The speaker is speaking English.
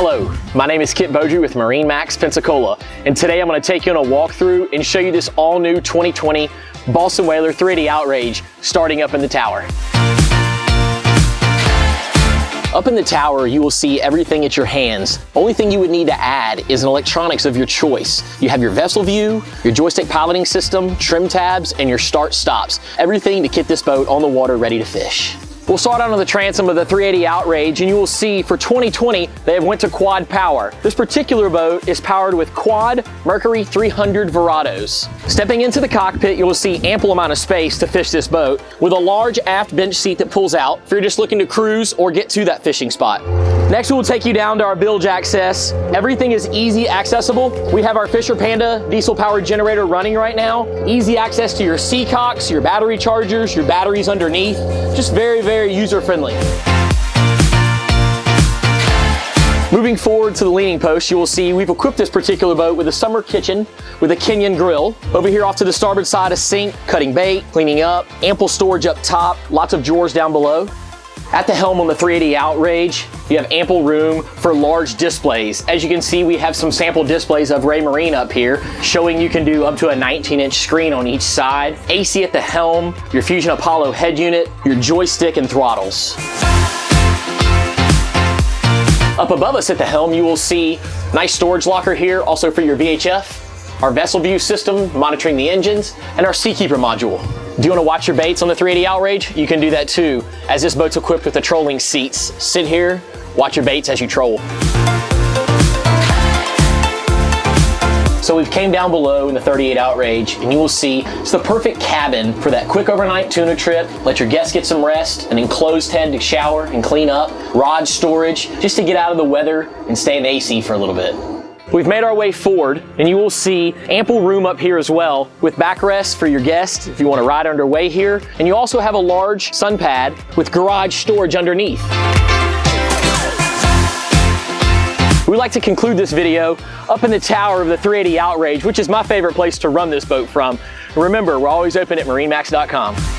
Hello, my name is Kit Beaudry with MarineMax Pensacola, and today I'm going to take you on a walkthrough and show you this all-new 2020 Boston Whaler 380 Outrage starting up in the tower. Up in the tower, you will see everything at your hands. Only thing you would need to add is an electronics of your choice. You have your vessel view, your joystick piloting system, trim tabs, and your start stops. Everything to get this boat on the water ready to fish. We'll start out on the transom of the 380 Outrage and you will see for 2020 they have went to quad power. This particular boat is powered with quad Mercury 300 Verados. Stepping into the cockpit you will see ample amount of space to fish this boat with a large aft bench seat that pulls out if you're just looking to cruise or get to that fishing spot. Next, we'll take you down to our bilge access. Everything is easy accessible. We have our Fisher Panda diesel powered generator running right now. Easy access to your Seacocks, your battery chargers, your batteries underneath. Just very, very user friendly. Moving forward to the leaning post, you will see we've equipped this particular boat with a summer kitchen with a Kenyon grill. Over here off to the starboard side, a sink, cutting bait, cleaning up, ample storage up top, lots of drawers down below. At the helm on the 380 Outrage, you have ample room for large displays. As you can see, we have some sample displays of Raymarine up here, showing you can do up to a 19 inch screen on each side. AC at the helm, your Fusion Apollo head unit, your joystick and throttles. Up above us at the helm, you will see nice storage locker here, also for your VHF, our vessel view system monitoring the engines, and our Seakeeper module. Do you want to watch your baits on the 380 Outrage? You can do that too, as this boat's equipped with the trolling seats. Sit here, watch your baits as you troll. So we've came down below in the 38 Outrage and you will see it's the perfect cabin for that quick overnight tuna trip. Let your guests get some rest, an enclosed head to shower and clean up, rod storage, just to get out of the weather and stay in the AC for a little bit. We've made our way forward and you will see ample room up here as well with backrests for your guests if you want to ride underway here. And you also have a large sun pad with garage storage underneath. We like to conclude this video up in the tower of the 380 Outrage, which is my favorite place to run this boat from. remember, we're always open at marinemax.com.